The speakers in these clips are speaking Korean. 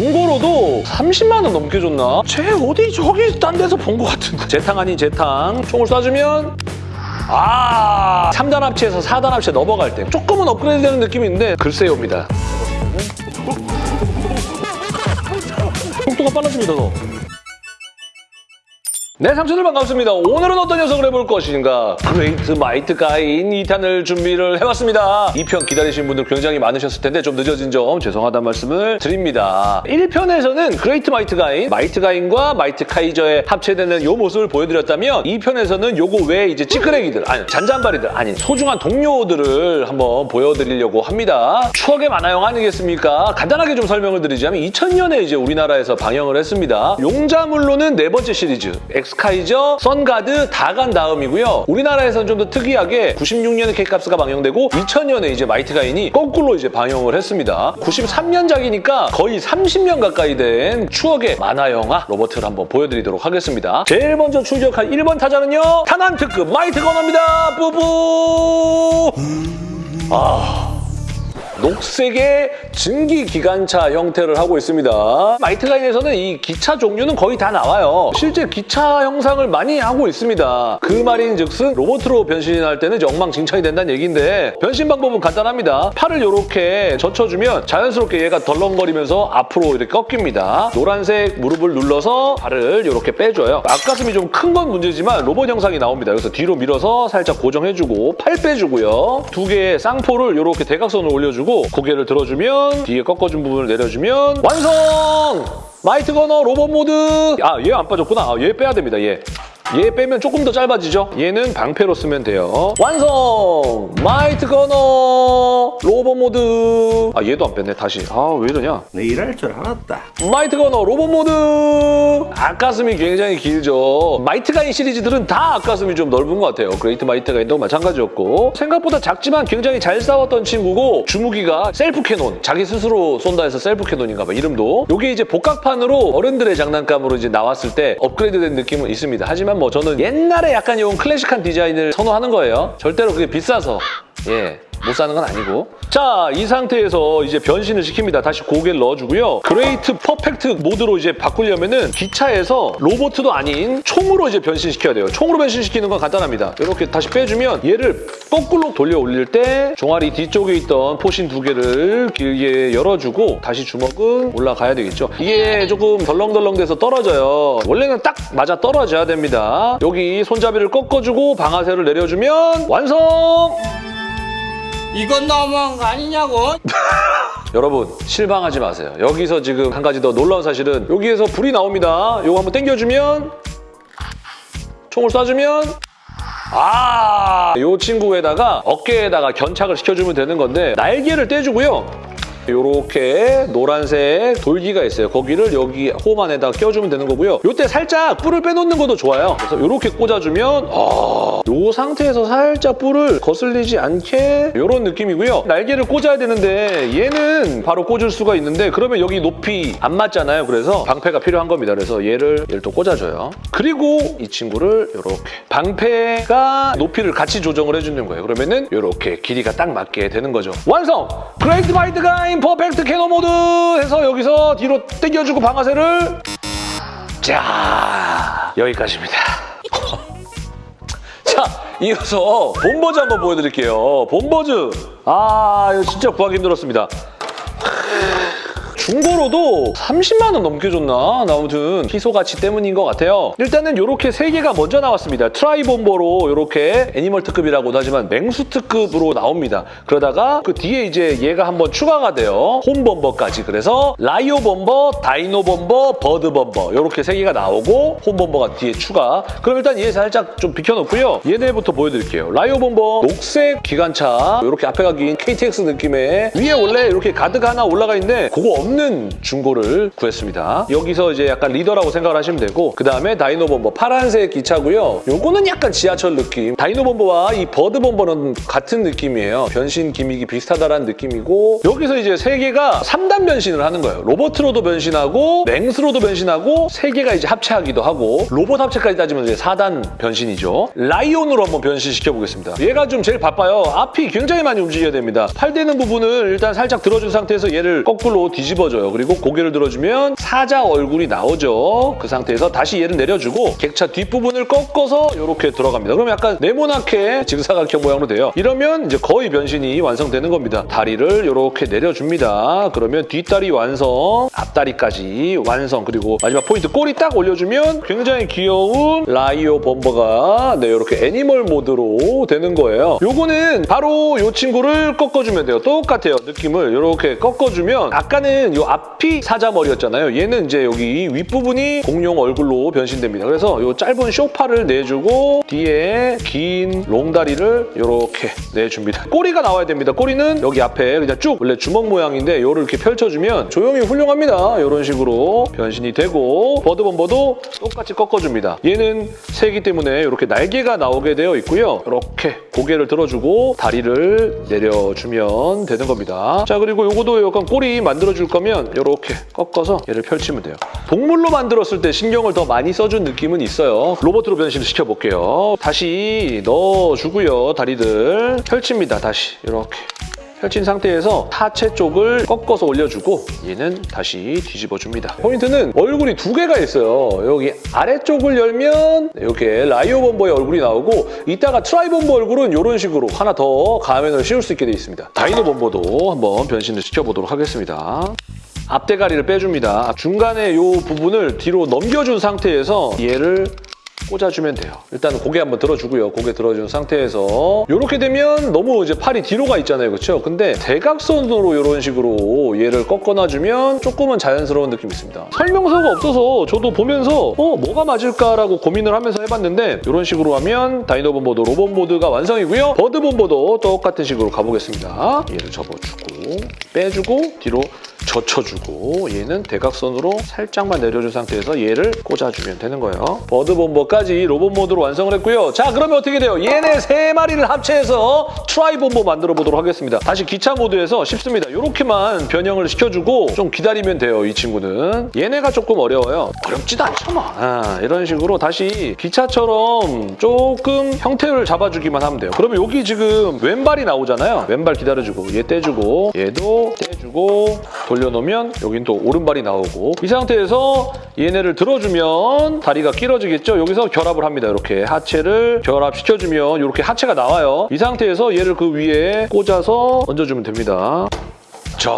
중고로도 30만 원 넘게 줬나? 쟤 어디 저기 딴 데서 본 것 같은데. 재탕 아닌 재탕. 총을 쏴주면 아 3단 합체에서 4단 합체 넘어갈 때 조금은 업그레이드 되는 느낌이 있는데 글쎄요입니다. 속도가 빨라집니다, 더. 네, 삼촌들 반갑습니다. 오늘은 어떤 녀석을 해볼 것인가? 그레이트 마이트 가인 2탄을 준비를 해왔습니다. 2편 기다리신 분들 굉장히 많으셨을 텐데 좀 늦어진 점 죄송하다는 말씀을 드립니다. 1편에서는 그레이트 마이트 가인, 마이트 가인과 마이트 카이저의 합체되는 요 모습을 보여드렸다면 2편에서는 요거 외에 이제 찌끄레기들, 아니 잔잔바리들, 아니 소중한 동료들을 한번 보여드리려고 합니다. 추억의 만화영 아니겠습니까? 간단하게 좀 설명을 드리자면 2000년에 이제 우리나라에서 방영을 했습니다. 용자물로는 네 번째 시리즈, 엑스카이저, 선가드 다 간 다음이고요. 우리나라에서는 좀 더 특이하게 96년에 케이캅스가 방영되고 2000년에 이제 마이트 가인이 거꾸로 이제 방영을 했습니다. 93년작이니까 거의 30년 가까이 된 추억의 만화 영화 로보트를 한번 보여드리도록 하겠습니다. 제일 먼저 출격할 1번 타자는요. 탄환 특급 마이트 거너입니다. 뿌뿌! 아... 녹색의 증기 기관차 형태를 하고 있습니다. 마이트가인에서는 이 기차 종류는 거의 다 나와요. 실제 기차 형상을 많이 하고 있습니다. 그 말인 즉슨 로봇으로 변신할 때는 엉망진창이 된다는 얘기인데 변신 방법은 간단합니다. 팔을 이렇게 젖혀주면 자연스럽게 얘가 덜렁거리면서 앞으로 이렇게 꺾입니다. 노란색 무릎을 눌러서 발을 이렇게 빼줘요. 앞가슴이 좀 큰 건 문제지만 로봇 형상이 나옵니다. 그래서 뒤로 밀어서 살짝 고정해주고 팔 빼주고요. 두 개의 쌍포를 이렇게 대각선으로 올려주고 고개를 들어주면 뒤에 꺾어준 부분을 내려주면 완성! 마이트 거너 로봇 모드 아 얘 안 빠졌구나 아, 얘 빼야 됩니다 얘. 얘 빼면 조금 더 짧아지죠? 얘는 방패로 쓰면 돼요. 완성! 마이트 거너! 로봇 모드! 아 얘도 안 뺐네 다시. 아 왜 이러냐? 내 이럴 줄 알았다. 마이트 거너 로봇 모드! 앞가슴이 굉장히 길죠. 마이트 가인 시리즈들은 다 앞가슴이 좀 넓은 것 같아요. 그레이트 마이트 가인도 마찬가지였고. 생각보다 작지만 굉장히 잘 싸웠던 친구고 주무기가 self cannon 자기 스스로 쏜다 해서 self cannon인가 봐 이름도. 이게 이제 복각판으로 어른들의 장난감으로 이제 나왔을 때 업그레이드된 느낌은 있습니다. 하지만 뭐 저는 옛날에 약간 이런 클래식한 디자인을 선호하는 거예요 절대로 그게 비싸서 예. 못 사는 건 아니고. 자 이 상태에서 이제 변신을 시킵니다. 다시 고개를 넣어주고요. 그레이트 perfect 모드로 이제 바꾸려면 은 기차에서 로보트도 아닌 총으로 이제 변신시켜야 돼요. 총으로 변신시키는 건 간단합니다. 이렇게 다시 빼주면 얘를 거꾸로 돌려 올릴 때 종아리 뒤쪽에 있던 포신 두 개를 길게 열어주고 다시 주먹은 올라가야 되겠죠. 이게 조금 덜렁덜렁 돼서 떨어져요. 원래는 딱 맞아 떨어져야 됩니다. 여기 손잡이를 꺾어주고 방아쇠를 내려주면 완성! 이건 너무한 거 아니냐고? 여러분 실망하지 마세요. 여기서 지금 한 가지 더 놀라운 사실은 여기에서 불이 나옵니다. 이거 한번 당겨주면 총을 쏴주면 아, 이 친구에다가 어깨에다가 견착을 시켜주면 되는 건데 날개를 떼주고요. 요렇게 노란색 돌기가 있어요. 거기를 여기 홈 안에다가 껴주면 되는 거고요. 요때 살짝 뿔을 빼놓는 것도 좋아요. 그래서 요렇게 꽂아주면 아, 요 상태에서 살짝 뿔을 거슬리지 않게 요런 느낌이고요. 날개를 꽂아야 되는데 얘는 바로 꽂을 수가 있는데 그러면 여기 높이 안 맞잖아요. 그래서 방패가 필요한 겁니다. 그래서 얘를 얘를 또 꽂아줘요. 그리고 이 친구를 요렇게 방패가 높이를 같이 조정을 해주는 거예요. 그러면은 요렇게 길이가 딱 맞게 되는 거죠. 완성! 그레이트 가인 perfect cannon 모드 해서 여기서 뒤로 당겨주고 방아쇠를 자 여기까지입니다. 자, 이어서 본버즈 한번 보여드릴게요. 본버즈. 아, 이거 진짜 구하기 힘들었습니다. 중고로도 30만 원 넘게 줬나? 나 아무튼 희소 가치 때문인 것 같아요. 일단은 이렇게 세 개가 먼저 나왔습니다. 트라이본버로 이렇게 animal 특급이라고도 하지만 맹수 특급으로 나옵니다. 그러다가 그 뒤에 이제 얘가 한번 추가가 돼요. 홈범버까지. 그래서 라이오 범버, 다이노 범버, 버드 범버 이렇게 세 개가 나오고 홈범버가 뒤에 추가. 그럼 일단 얘 살짝 좀 비켜놓고요. 얘네부터 보여드릴게요. 라이오 범버 녹색 기관차 이렇게 앞에 가 긴 KTX 느낌의 위에 원래 이렇게 가드가 하나 올라가 있는데 그거 없는 중고를 구했습니다. 여기서 이제 약간 리더라고 생각을 하시면 되고 그 다음에 다이노 범버 파란색 기차고요. 요거는 약간 지하철 느낌. 다이노 범버와 이 버드 범버는 같은 느낌이에요. 변신 gimmick이 비슷하다라는 느낌이고 여기서 이제 세 개가 3단 변신을 하는 거예요. 로보트로도 변신하고 맹수로도 변신하고 세 개가 이제 합체하기도 하고 로봇 합체까지 따지면 이제 4단 변신이죠. 라이온으로 한번 변신시켜 보겠습니다. 얘가 좀 제일 바빠요. 앞이 굉장히 많이 움직여야 됩니다. 팔 되는 부분을 일단 살짝 들어준 상태에서 얘를 거꾸로 뒤집어 뒤집어줘요. 그리고 고개를 들어주면 사자 얼굴이 나오죠. 그 상태에서 다시 얘를 내려주고 객차 뒷부분을 꺾어서 이렇게 들어갑니다. 그럼 약간 네모나게 직사각형 모양으로 돼요. 이러면 이제 거의 변신이 완성되는 겁니다. 다리를 이렇게 내려줍니다. 그러면 뒷다리 완성, 앞다리까지 완성, 그리고 마지막 포인트 꼬리 딱 올려주면 굉장히 귀여운 라이오 범버가 네, 이렇게 animal 모드로 되는 거예요. 요거는 바로 요 친구를 꺾어주면 돼요. 똑같아요. 느낌을 이렇게 꺾어주면 아까는 요 앞이 사자머리였잖아요. 얘는 이제 여기 윗부분이 공룡 얼굴로 변신됩니다. 그래서 요 짧은 쇼파를 내주고 뒤에 긴 롱다리를 이렇게 내줍니다. 꼬리가 나와야 됩니다. 꼬리는 여기 앞에 그냥 쭉 원래 주먹 모양인데 요를 이렇게 펼쳐주면 조용히 훌륭합니다. 이런 식으로 변신이 되고 버드범버도 똑같이 꺾어줍니다. 얘는 새기 때문에 이렇게 날개가 나오게 되어 있고요. 이렇게 고개를 들어주고 다리를 내려주면 되는 겁니다. 자 그리고 요거도 약간 꼬리 만들어줄 거면 이렇게 꺾어서 얘를 펼치면 돼요. 동물로 만들었을 때 신경을 더 많이 써준 느낌은 있어요. 로봇으로 변신을 시켜볼게요. 다시 넣어주고요. 다리들 펼칩니다. 다시 이렇게. 펼친 상태에서 하체 쪽을 꺾어서 올려주고 얘는 다시 뒤집어줍니다. 포인트는 얼굴이 두 개가 있어요. 여기 아래쪽을 열면 이렇게 라이오 봄버의 얼굴이 나오고 이따가 트라이 봄버 얼굴은 이런 식으로 하나 더 가면을 씌울 수 있게 돼 있습니다. 다이노 봄버도 한번 변신을 시켜보도록 하겠습니다. 앞대가리를 빼줍니다. 중간에 이 부분을 뒤로 넘겨준 상태에서 얘를 꽂아주면 돼요. 일단 고개 한번 들어주고요. 고개 들어준 상태에서 이렇게 되면 너무 이제 팔이 뒤로 가 있잖아요. 그렇죠? 근데 대각선으로 이런 식으로 얘를 꺾어놔주면 조금은 자연스러운 느낌이 있습니다. 설명서가 없어서 저도 보면서 어 뭐가 맞을까라고 고민을 하면서 해봤는데 이런 식으로 하면 다이노봄버도 로봇 모드가 완성이고요. 버드봄버도 똑같은 식으로 가보겠습니다. 얘를 접어주고 빼주고 뒤로 젖혀주고 얘는 대각선으로 살짝만 내려준 상태에서 얘를 꽂아주면 되는 거예요. 버드봄버까지 로봇 모드로 완성을 했고요. 자 그러면 어떻게 돼요? 얘네 세 마리를 합체해서 트라이봄버 만들어 보도록 하겠습니다. 다시 기차 모드에서 쉽습니다. 이렇게만 변형을 시켜주고 좀 기다리면 돼요. 이 친구는. 얘네가 조금 어려워요. 어렵지도 뭐. 아, 이런 식으로 다시 기차처럼 조금 형태를 잡아주기만 하면 돼요. 그러면 여기 지금 왼발이 나오잖아요. 왼발 기다려주고 얘 떼주고 얘도 떼주고 돌려놓으면 여긴 또 오른발이 나오고 이 상태에서 얘네를 들어주면 다리가 길어지겠죠? 여기서 결합을 합니다. 이렇게 하체를 결합시켜주면 이렇게 하체가 나와요. 이 상태에서 얘를 그 위에 꽂아서 얹어주면 됩니다. 자,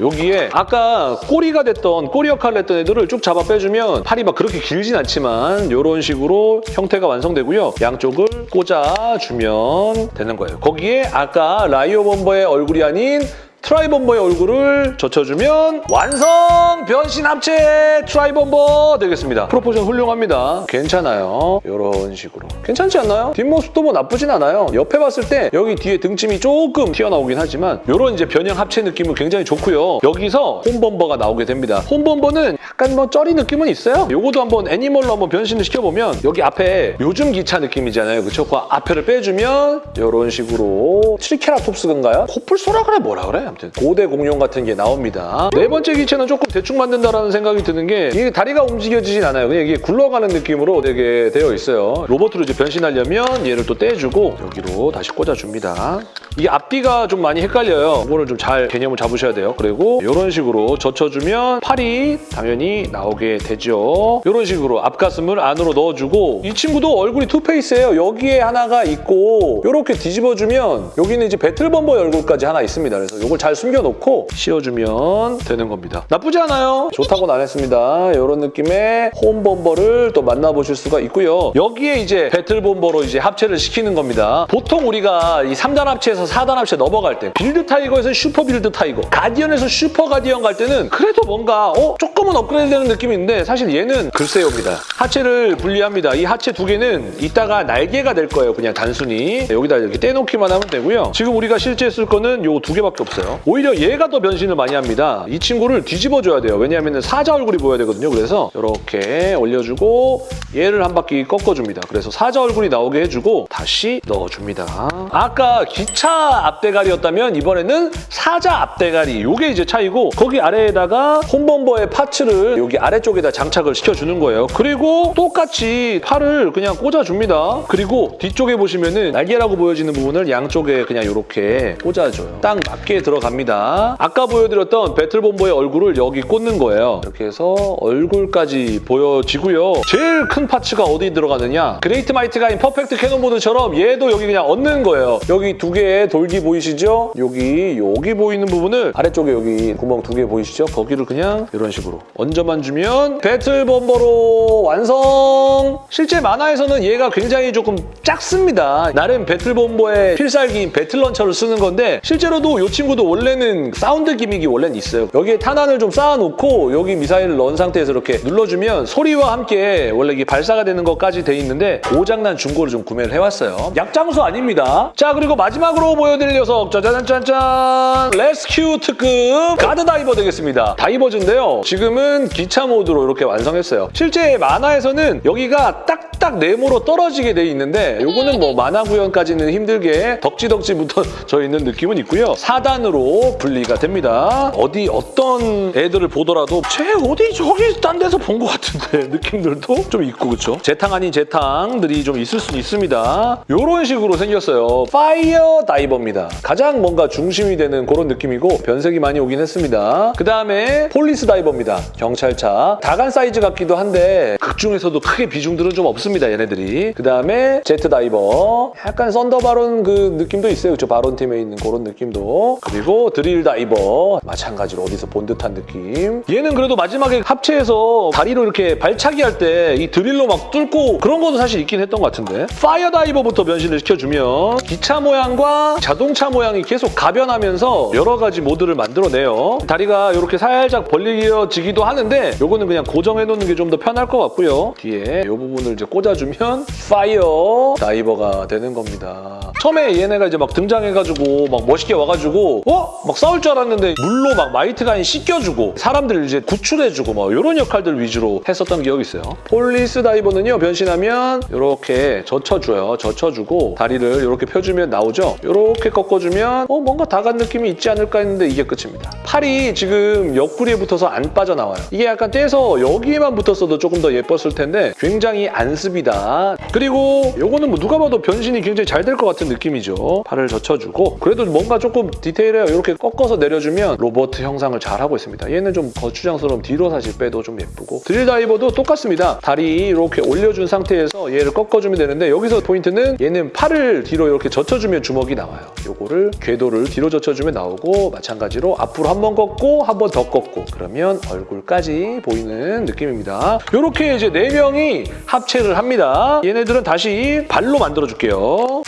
여기에 아까 꼬리가 됐던 꼬리 역할을 했던 애들을 쭉 잡아 빼주면 팔이 막 그렇게 길진 않지만 이런 식으로 형태가 완성되고요. 양쪽을 꽂아주면 되는 거예요. 거기에 아까 라이오 봄버의 얼굴이 아닌 트라이봄버의 얼굴을 젖혀주면 완성! 변신 합체 트라이봄버 되겠습니다. proportion 훌륭합니다. 괜찮아요. 이런 식으로. 괜찮지 않나요? 뒷모습도 뭐 나쁘진 않아요. 옆에 봤을 때 여기 뒤에 등짐이 조금 튀어나오긴 하지만 이런 이제 변형 합체 느낌은 굉장히 좋고요. 여기서 혼봄버가 나오게 됩니다. 혼봄버는 약간 뭐 쩌리 느낌은 있어요. 요거도 한번 animal로 한번 변신을 시켜보면 여기 앞에 요즘 기차 느낌이잖아요. 그쵸? 그 앞에를 빼주면 이런 식으로 트리케라톱스인가요? 코뿔소라 그래 뭐라 그래? 아무튼 고대 공룡 같은 게 나옵니다. 네 번째 기체는 조금 대충 만든다라는 생각이 드는 게 이게 다리가 움직여지진 않아요. 그냥 이게 굴러가는 느낌으로 되게 되어 있어요. 로봇으로 이제 변신하려면 얘를 또 떼주고 여기로 다시 꽂아줍니다. 이게 앞뒤가 좀 많이 헷갈려요. 이거를 좀 잘 개념을 잡으셔야 돼요. 그리고 이런 식으로 젖혀주면 팔이 당연히 나오게 되죠. 이런 식으로 앞가슴을 안으로 넣어주고 이 친구도 얼굴이 two face예요. 여기에 하나가 있고 이렇게 뒤집어주면 여기는 이제 배틀봄버의 얼굴까지 하나 있습니다. 그래서 이걸 잘 숨겨놓고 씌워주면 되는 겁니다. 나쁘지 않아요. 좋다고는 안 했습니다. 이런 느낌의 혼봄버를 또 만나보실 수가 있고요. 여기에 이제 배틀봄버로 이제 합체를 시키는 겁니다. 보통 우리가 이 3단 합체에서 4단 합체 넘어갈 때 빌드 타이거에서 슈퍼 빌드 타이거, 가디언에서 슈퍼 가디언 갈 때는 그래도 뭔가 어 조금은 업그레이드 되는 느낌이 있는데 사실 얘는 글쎄요입니다. 하체를 분리합니다. 이 하체 두 개는 이따가 날개가 될 거예요. 그냥 단순히 여기다 이렇게 떼놓기만 하면 되고요. 지금 우리가 실제 쓸 거는 요 두 개밖에 없어요. 오히려 얘가 더 변신을 많이 합니다. 이 친구를 뒤집어줘야 돼요. 왜냐하면 사자 얼굴이 보여야 되거든요. 그래서 이렇게 올려주고 얘를 한 바퀴 꺾어줍니다. 그래서 사자 얼굴이 나오게 해주고 다시 넣어줍니다. 아까 기차 앞대가리였다면 이번에는 사자 앞대가리. 요게 이제 차이고 거기 아래에다가 홈범버의 파츠를 여기 아래쪽에다 장착을 시켜주는 거예요. 그리고 똑같이 팔을 그냥 꽂아줍니다. 그리고 뒤쪽에 보시면은 날개라고 보여지는 부분을 양쪽에 그냥 이렇게 꽂아줘요. 딱 맞게 들어갑니다. 아까 보여드렸던 배틀본버의 얼굴을 여기 꽂는 거예요. 이렇게 해서 얼굴까지 보여지고요. 제일 큰 parts가 어디 들어가느냐? 그레이트 마이트가인 퍼펙트 캐논 모드처럼 얘도 여기 그냥 얹는 거예요. 여기 두 개의 돌기 보이시죠? 여기 여기 보이는 부분을 아래쪽에 여기 구멍 두 개 보이시죠? 거기를 그냥 이런 식으로 얹어만 주면 배틀봄버로 완성! 실제 만화에서는 얘가 굉장히 조금 작습니다. 나름 배틀봄버의 필살기인 배틀 런처를 쓰는 건데 실제로도 이 친구도 원래는 사운드 gimmick이 원래는 있어요. 여기에 탄환을 좀 쌓아놓고 여기 미사일을 넣은 상태에서 이렇게 눌러주면 소리와 함께 원래 이게 발사가 되는 것까지 돼 있는데 고장난 중고를 좀 구매를 해왔어요. 약장수 아닙니다. 자 그리고 마지막으로 보여드릴 녀석 짜자잔짠짠 레스큐 특급 가드 다이버 되겠습니다. 다이버즈인데요. 지금은 기차 모드로 이렇게 완성했어요. 실제 만화에서는 여기가 딱딱 네모로 떨어지게 돼 있는데 요거는 뭐 만화 구현까지는 힘들게 덕지덕지 붙어져 있는 느낌은 있고요. 4단으로 분리가 됩니다. 어디 어떤 애들을 보더라도 쟤 어디 저기 딴 데서 본 것 같은데 느낌들도 좀 있고 그쵸? 재탕 아닌 재탕들이 좀 있을 수 있습니다. 요런 식으로 생겼어요. 파이어 다이버 입니다. 가장 뭔가 중심이 되는 그런 느낌이고 변색이 많이 오긴 했습니다. 그 다음에 폴리스 다이버입니다. 경찰차. 다간 사이즈 같기도 한데 극 중에서도 크게 비중들은 좀 없습니다. 얘네들이. 그 다음에 제트 다이버. 약간 썬더 바론 그 느낌도 있어요. 그쵸? 바론 팀에 있는 그런 느낌도. 그리고 드릴 다이버. 마찬가지로 어디서 본 듯한 느낌. 얘는 그래도 마지막에 합체해서 다리로 이렇게 발차기 할 때 이 드릴로 막 뚫고 그런 것도 사실 있긴 했던 것 같은데. 파이어 다이버부터 변신을 시켜주면 기차 모양과 자동차 모양이 계속 가변하면서 여러 가지 모드를 만들어내요. 다리가 이렇게 살짝 벌려지기도 하는데 요거는 그냥 고정해놓는 게 좀 더 편할 것 같고요. 뒤에 이 부분을 이제 꽂아주면 파이어 다이버가 되는 겁니다. 처음에 얘네가 이제 막 등장해가지고 막 멋있게 와가지고 어? 막 싸울 줄 알았는데 물로 막 마이트가인 씻겨주고 사람들을 이제 구출해주고 막 이런 역할들 위주로 했었던 기억이 있어요. Police Diver는요 변신하면 이렇게 젖혀줘요. 젖혀주고 다리를 이렇게 펴주면 나오죠. 이렇게 꺾어주면 어 뭔가 다 간 느낌이 있지 않을까 했는데 이게 끝입니다. 팔이 지금 옆구리에 붙어서 안 빠져나와요. 이게 약간 떼서 여기에만 붙었어도 조금 더 예뻤을 텐데 굉장히 안습이다. 그리고 요거는 뭐 누가 봐도 변신이 굉장히 잘 될 것 같은 느낌이죠. 팔을 젖혀주고 그래도 뭔가 조금 디테일해요. 이렇게 꺾어서 내려주면 로보트 형상을 잘 하고 있습니다. 얘는 좀 거추장스러움 뒤로 사실 빼도 좀 예쁘고 Drill Diver도 똑같습니다. 다리 이렇게 올려준 상태에서 얘를 꺾어주면 되는데 여기서 포인트는 얘는 팔을 뒤로 이렇게 젖혀주면 주먹이 나 와요. 요거를 궤도를 뒤로 젖혀주면 나오고 마찬가지로 앞으로 한번 꺾고 한 번더 꺾고 그러면 얼굴까지 보이는 느낌입니다. 이렇게 이제 네 명이 합체를 합니다. 얘네들은 다시 발로 만들어줄게요.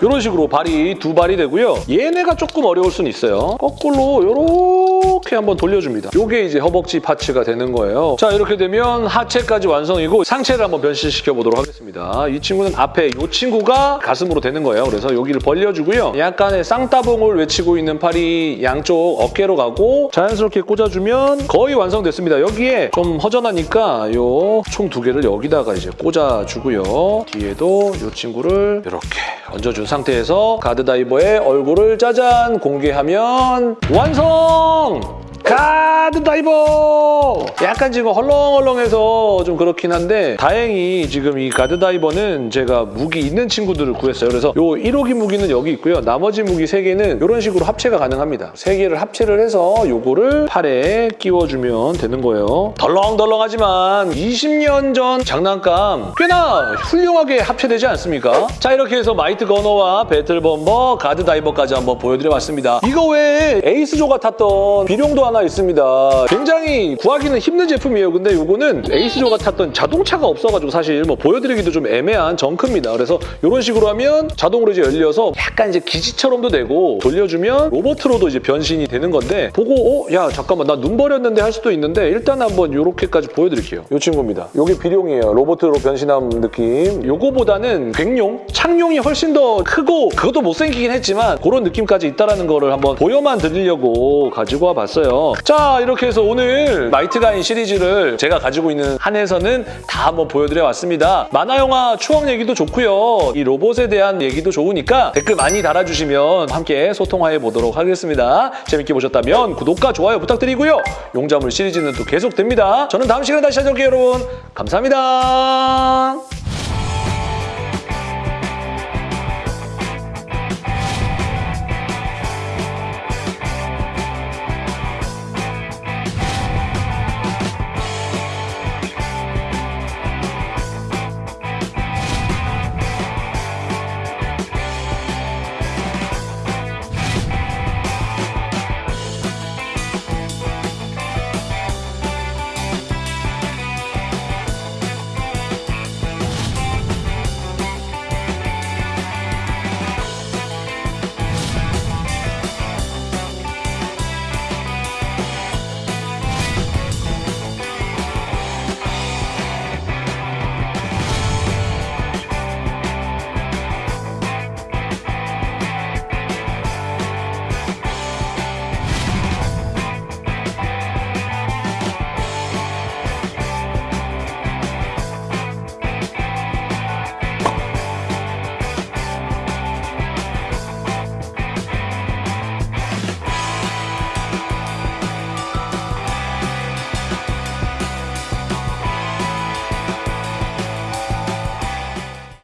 이런 식으로 발이 두 발이 되고요. 얘네가 조금 어려울 수는 있어요. 거꾸로 이렇게 한번 돌려줍니다. 이게 이제 허벅지 파츠가 되는 거예요. 자 이렇게 되면 하체까지 완성이고 상체를 한번 변신시켜 보도록 하겠습니다. 이 친구는 앞에 이 친구가 가슴으로 되는 거예요. 그래서 여기를 벌려주고요. 약간의 쌍따봉을 외치고 있는 팔이 양쪽 어깨로 가고 자연스럽게 꽂아주면 거의 완성됐습니다. 여기에 좀 허전하니까 요 총 두 개를 여기다가 이제 꽂아주고요. 뒤에도 이 친구를 이렇게 얹어준 상태에서 Guard Diver의 얼굴을 짜잔 공개하면 완성! Guard Diver! 약간 지금 헐렁헐렁해서 좀 그렇긴 한데 다행히 지금 이 Guard Diver는 제가 무기 있는 친구들을 구했어요. 그래서 요 1호기 무기는 여기 있고요. 나머지 무기 3개는 이런 식으로 합체가 가능합니다. 3개를 합체를 해서 요거를 팔에 끼워주면 되는 거예요. 덜렁덜렁하지만 20년 전 장난감 꽤나 훌륭하게 합체되지 않습니까? 자 이렇게 해서 Might Gunner와 Battle Bomber, Guard Diver까지 한번 보여드려봤습니다. 이거 외에 에이스조가 탔던 비룡도 하나 있습니다. 굉장히 구하기는 힘든 제품이에요. 근데 이거는 에이스조가 탔던 자동차가 없어가지고 사실 뭐 보여드리기도 좀 애매한 정크입니다. 그래서 이런 식으로 하면 자동으로 이제 열려서 약간 이제 기지처럼도 되고 돌려주면 로봇으로도 이제 변신이 되는 건데 보고 어? 야 잠깐만 나 눈 버렸는데 할 수도 있는데 일단 한번 이렇게까지 보여드릴게요. 이 친구입니다. 이게 비룡이에요. 로봇으로 변신한 느낌. 요거보다는 객용, 창용이 훨씬 더 크고 그것도 못생기긴 했지만 그런 느낌까지 있다는 거를 한번 보여만 드리려고 가지고 와봤어요. 자 이렇게 해서 오늘 마이트 가인 시리즈를 제가 가지고 있는 한에서는 다 한번 보여드려 왔습니다. 만화 영화 추억 얘기도 좋고요. 이 로봇에 대한 얘기도 좋으니까 댓글 많이 달아주시면 함께 소통해 보도록 하겠습니다. 재밌게 보셨다면 구독과 좋아요 부탁드리고요. 용자물 시리즈는 또 계속됩니다. 저는 다음 시간에 다시 찾아올게요 여러분. 감사합니다.